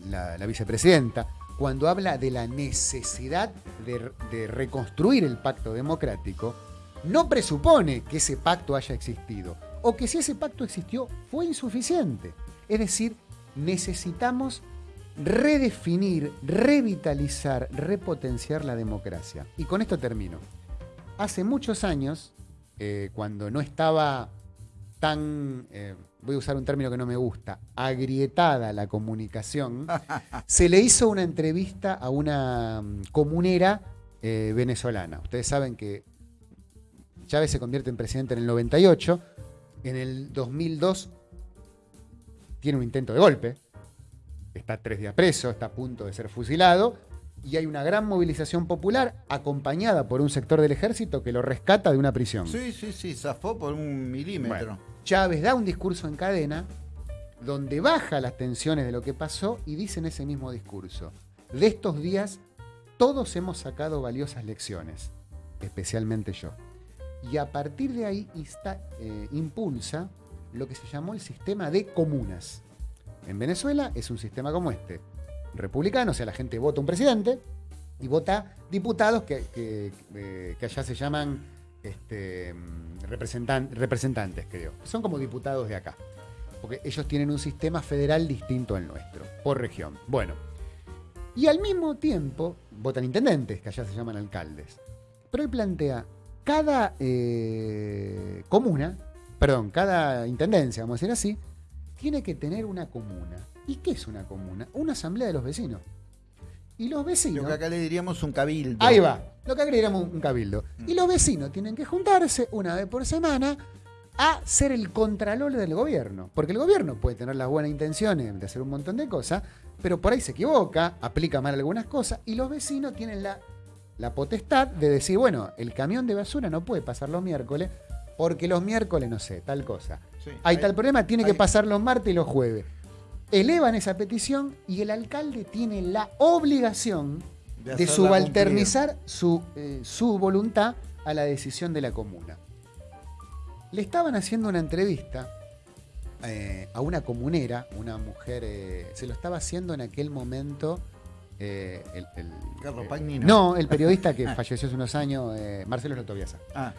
la, vicepresidenta, cuando habla de la necesidad de, reconstruir el pacto democrático, no presupone que ese pacto haya existido, o que si ese pacto existió fue insuficiente. Es decir, necesitamos redefinir, revitalizar, repotenciar la democracia. Y con esto termino. Hace muchos años, eh, cuando no estaba tan, eh, voy a usar un término que no me gusta, agrietada la comunicación, se le hizo una entrevista a una mm, comunera eh, venezolana. Ustedes saben que Chávez se convierte en presidente en el 98, en el 2002 tiene un intento de golpe, está tres días preso, está a punto de ser fusilado, y hay una gran movilización popular acompañada por un sector del ejército que lo rescata de una prisión. Sí, sí, sí, zafó por un milímetro. Chávez da un discurso en cadena donde baja las tensiones de lo que pasó y dice en ese mismo discurso, de estos días todos hemos sacado valiosas lecciones, especialmente yo. Y a partir de ahí eh, impulsa lo que se llamó el sistema de comunas. En Venezuela es un sistema como este. Republicano, o sea, la gente vota un presidente y vota diputados que, eh, allá se llaman este, representantes, creo. Son como diputados de acá. Porque ellos tienen un sistema federal distinto al nuestro, por región. Bueno. Y al mismo tiempo votan intendentes, que allá se llaman alcaldes. Pero él plantea, cada eh, comuna, perdón, cada intendencia, vamos a decir así, tiene que tener una comuna. ¿Y qué es una comuna? Una asamblea de los vecinos. Y los vecinos. Lo que acá le diríamos un cabildo. Ahí va. Lo que acá le diríamos un cabildo. Y los vecinos tienen que juntarse una vez por semana a ser el contralor del gobierno. Porque el gobierno puede tener las buenas intenciones de hacer un montón de cosas, pero por ahí se equivoca, aplica mal algunas cosas, y los vecinos tienen la, la potestad de decir, bueno, el camión de basura no puede pasar los miércoles, porque los miércoles, no sé, tal cosa. hay, tal problema, tiene que pasar los martes y los jueves. Elevan esa petición y el alcalde tiene la obligación de, subalternizar su, eh, su voluntad a la decisión de la comuna. Le estaban haciendo una entrevista eh, a una comunera, una mujer, eh, se lo estaba haciendo en aquel momento. el, No, el periodista que falleció hace unos años, Marcelo Rotoviasa. Ah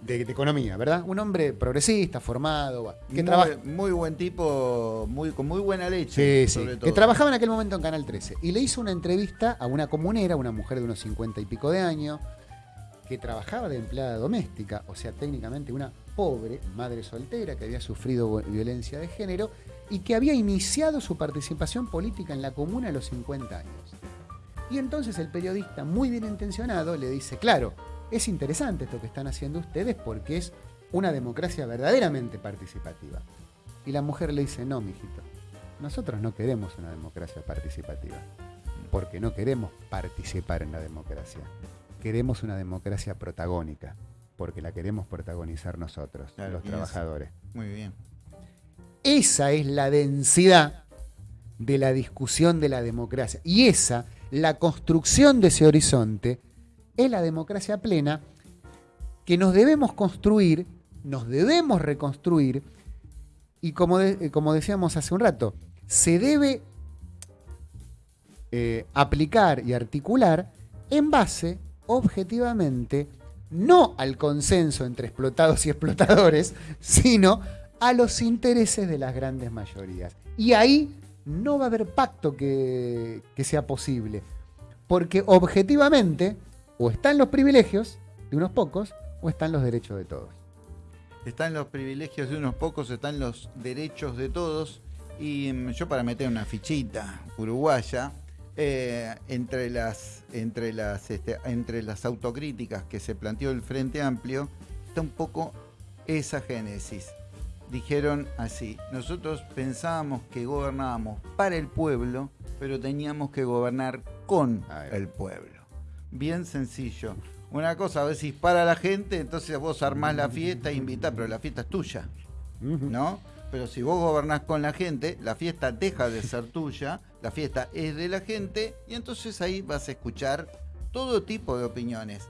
de, economía, ¿verdad? Un hombre progresista, formado, que trabaja muy buen tipo, muy, con muy buena leche. Sí, sí, que trabajaba en aquel momento en Canal 13. Y le hizo una entrevista a una comunera, una mujer de unos 50 y pico de años, que trabajaba de empleada doméstica, o sea, técnicamente una pobre madre soltera que había sufrido violencia de género y que había iniciado su participación política en la comuna a los 50 años. Y entonces el periodista, muy bien intencionado, le dice, claro, es interesante esto que están haciendo ustedes porque es una democracia verdaderamente participativa. Y la mujer le dice, no, mijito, nosotros no queremos una democracia participativa, porque no queremos participar en la democracia. Queremos una democracia protagónica, porque la queremos protagonizar nosotros, los trabajadores. Muy bien. Esa es la densidad de la discusión de la democracia. Y esa, la construcción de ese horizonte, es la democracia plena que nos debemos construir, nos debemos reconstruir, y como, eh, como decíamos hace un rato, se debe eh, aplicar y articular en base, objetivamente, no al consenso entre explotados y explotadores, sino a los intereses de las grandes mayorías. Y ahí no va a haber pacto que, que sea posible, porque objetivamente o están los privilegios de unos pocos o están los derechos de todos. Están los privilegios de unos pocos, están los derechos de todos. Y mm, yo para meter una fichita uruguaya, eh, entre las, entre, las, este, entre las autocríticas que se planteó el Frente Amplio, está un poco esa génesis. Dijeron así, nosotros pensábamos que gobernábamos para el pueblo, pero teníamos que gobernar con el pueblo bien sencillo. Una cosa, a veces para la gente, entonces vos armás la fiesta e invitás, pero la fiesta es tuya, ¿no? Pero si vos gobernás con la gente, la fiesta deja de ser tuya, la fiesta es de la gente, y entonces ahí vas a escuchar todo tipo de opiniones.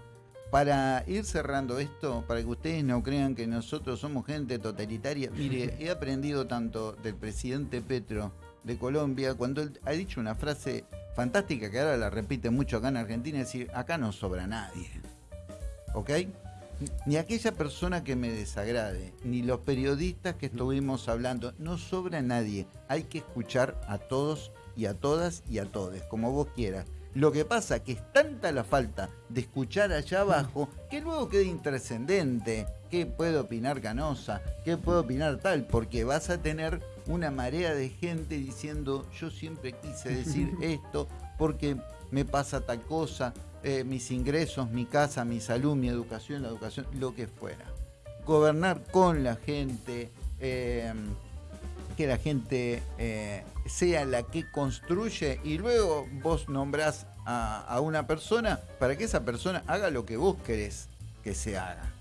Para ir cerrando esto, para que ustedes no crean que nosotros somos gente totalitaria, mire, he aprendido tanto del presidente Petro de Colombia, cuando él ha dicho una frase fantástica que ahora la repite mucho acá en Argentina, es decir, acá no sobra nadie. ¿Ok? Ni aquella persona que me desagrade, ni los periodistas que estuvimos hablando, no sobra nadie. Hay que escuchar a todos y a todas y a todos, como vos quieras. Lo que pasa es que es tanta la falta de escuchar allá abajo que luego queda intrascendente. ¿Qué puede opinar Canosa? ¿Qué puede opinar tal? Porque vas a tener una marea de gente diciendo yo siempre quise decir esto porque me pasa tal cosa, eh, mis ingresos, mi casa, mi salud, mi educación, la educación, lo que fuera. Gobernar con la gente, eh, que la gente eh, sea la que construye y luego vos nombrás a, a una persona para que esa persona haga lo que vos querés que se haga.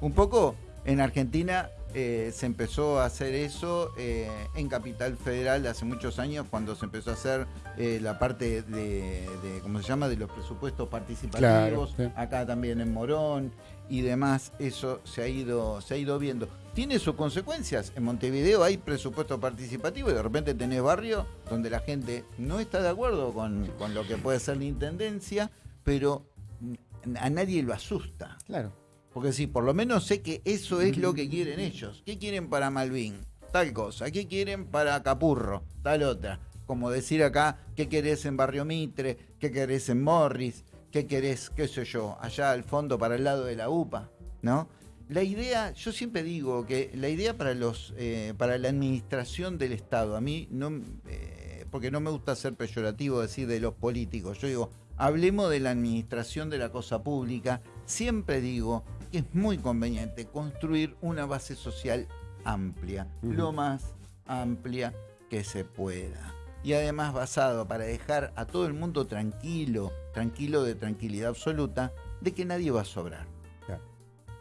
Un poco en Argentina eh, se empezó a hacer eso eh, en Capital Federal hace muchos años, cuando se empezó a hacer la parte de, ¿cómo se llama?, de los presupuestos participativos, acá también en Morón y demás, eso se ha ido, se ha ido viendo. Tiene sus consecuencias. En Montevideo hay presupuesto participativo y de repente tenés barrio donde la gente no está de acuerdo con, con lo que puede ser la intendencia, pero a nadie lo asusta. Claro. Porque sí, por lo menos sé que eso es lo que quieren ellos. ¿Qué quieren para Malvin? Tal cosa. ¿Qué quieren para Capurro? Tal otra. Como decir acá, ¿qué querés en Barrio Mitre? ¿Qué querés en Morris? ¿Qué querés, qué sé yo, allá al fondo para el lado de la UPA? ¿No? La idea, yo siempre digo que la idea para los eh, para la administración del Estado, a mí no eh, porque no me gusta ser peyorativo decir de los políticos, yo digo, hablemos de la administración de la cosa pública, siempre digo, que es muy conveniente construir una base social amplia, lo más amplia que se pueda. Y además basado para dejar a todo el mundo tranquilo, tranquilo de tranquilidad absoluta, de que nadie va a sobrar.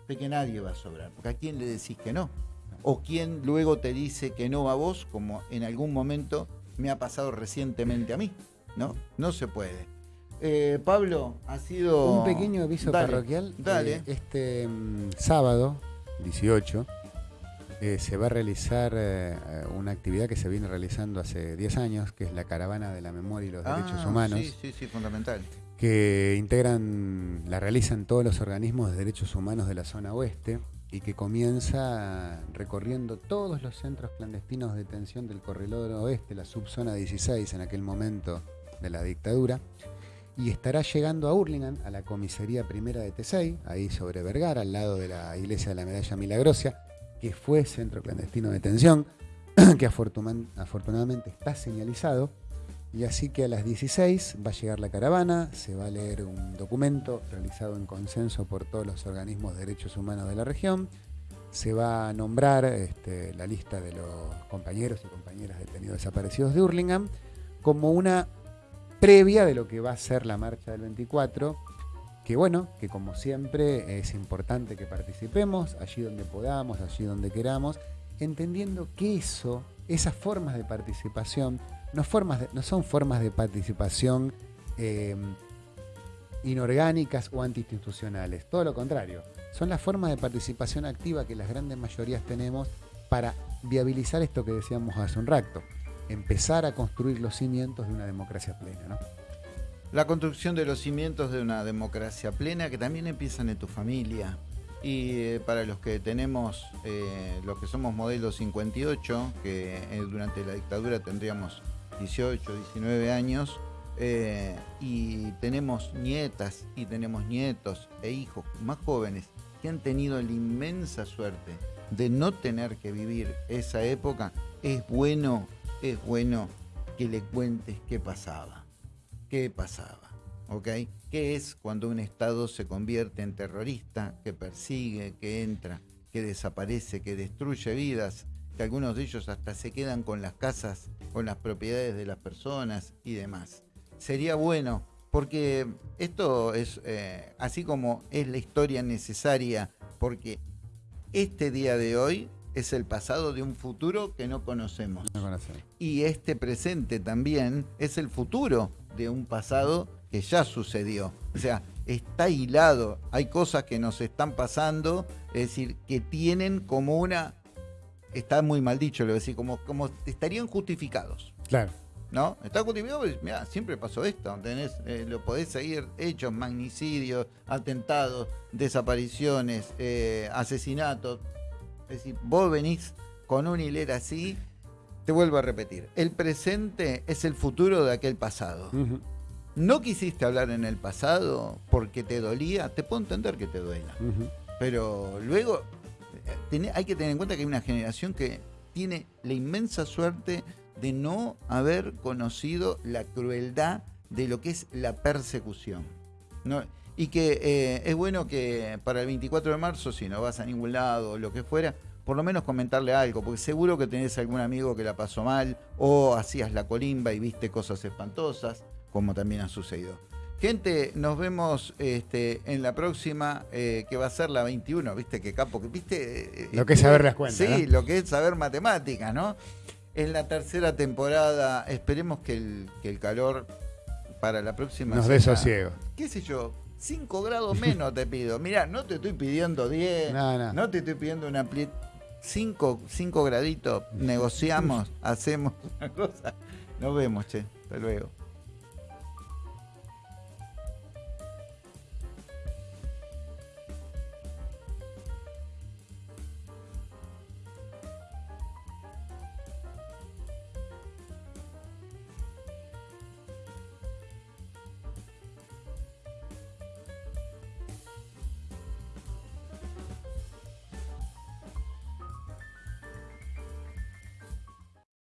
De que nadie va a sobrar. Porque a quién le decís que no. O quién luego te dice que no a vos, como en algún momento me ha pasado recientemente a mí. ¿No? No se puede. eh, Pablo, ha sido... Un pequeño aviso parroquial. Dale. Eh, este mm, sábado, 18, eh, se va a realizar una actividad que se viene realizando hace 10 años, que es la Caravana de la Memoria y los Derechos ah, Humanos. Sí, sí, sí, fundamental. Que integran, la realizan todos los organismos de derechos humanos de la zona oeste y que comienza recorriendo todos los centros clandestinos de detención del corredor oeste, la subzona 16 en aquel momento de la dictadura, y estará llegando a Hurlingham, a la comisaría primera de Tesey, ahí sobre Vergara, al lado de la iglesia de la Medalla Milagrosia, que fue centro clandestino de detención, que afortunadamente está señalizado. Y así que a las 16 va a llegar la caravana, se va a leer un documento realizado en consenso por todos los organismos de derechos humanos de la región, se va a nombrar este, la lista de los compañeros y compañeras detenidos desaparecidos de Hurlingham como una previa de lo que va a ser la marcha del 24, que bueno, que como siempre es importante que participemos allí donde podamos, allí donde queramos, entendiendo que eso, esas formas de participación, no, son formas de participación em, inorgánicas o antiinstitucionales, todo lo contrario, son las formas de participación activa que las grandes mayorías tenemos para viabilizar esto que decíamos hace un rato, empezar a construir los cimientos de una democracia plena. La construcción de los cimientos de una democracia plena que también empiezan en tu familia. Y eh, para los que tenemos, eh, los que somos modelo 58, que eh, durante la dictadura tendríamos 18, 19 años, y tenemos nietas y tenemos nietos e hijos más jóvenes que han tenido la inmensa suerte de no tener que vivir esa época, es bueno es bueno que le cuentes qué pasaba. ¿Qué pasaba? ¿Ok? ¿Qué es cuando un Estado se convierte en terrorista, que persigue, que entra, que desaparece, que destruye vidas, que algunos de ellos hasta se quedan con las casas, con las propiedades de las personas y demás? Sería bueno, porque esto es, eh, así como es la historia necesaria, porque este día de hoy es el pasado de un futuro que no conocemos. Y este presente también es el futuro de un pasado que ya sucedió. O sea, está hilado. Hay cosas que nos están pasando, es decir, que tienen como una. Está muy mal dicho, lo decir, como, como estarían justificados. Claro. ¿No? Está justificado, pues, mira, siempre pasó esto. Tenés, eh, lo podés seguir hechos, magnicidios, atentados, desapariciones, eh, asesinatos es decir, vos venís con una hilera así, te vuelvo a repetir, el presente es el futuro de aquel pasado. No quisiste hablar en el pasado porque te dolía, te puedo entender que te duela. Pero luego hay que tener en cuenta que hay una generación que tiene la inmensa suerte de no haber conocido la crueldad de lo que es la persecución. y que eh, es bueno que para el 24 de marzo, si no vas a ningún lado o lo que fuera, por lo menos comentarle algo, porque seguro que tenés algún amigo que la pasó mal o hacías la colimba y viste cosas espantosas, como también ha sucedido. Gente, nos vemos este, en la próxima, eh, que va a ser la 21, viste que capo, viste... Eh, lo que es saber las cuentas. Sí, lo que es saber matemáticas, ¿no? En la tercera temporada, esperemos que el, que el calor para la próxima... Nos dé sosiego. ¿Qué sé yo? 5 grados menos te pido. Mira, no te estoy pidiendo 10, no, te estoy pidiendo una 5, 5 graditos, negociamos, hacemos una cosa. Nos vemos, che. Hasta luego.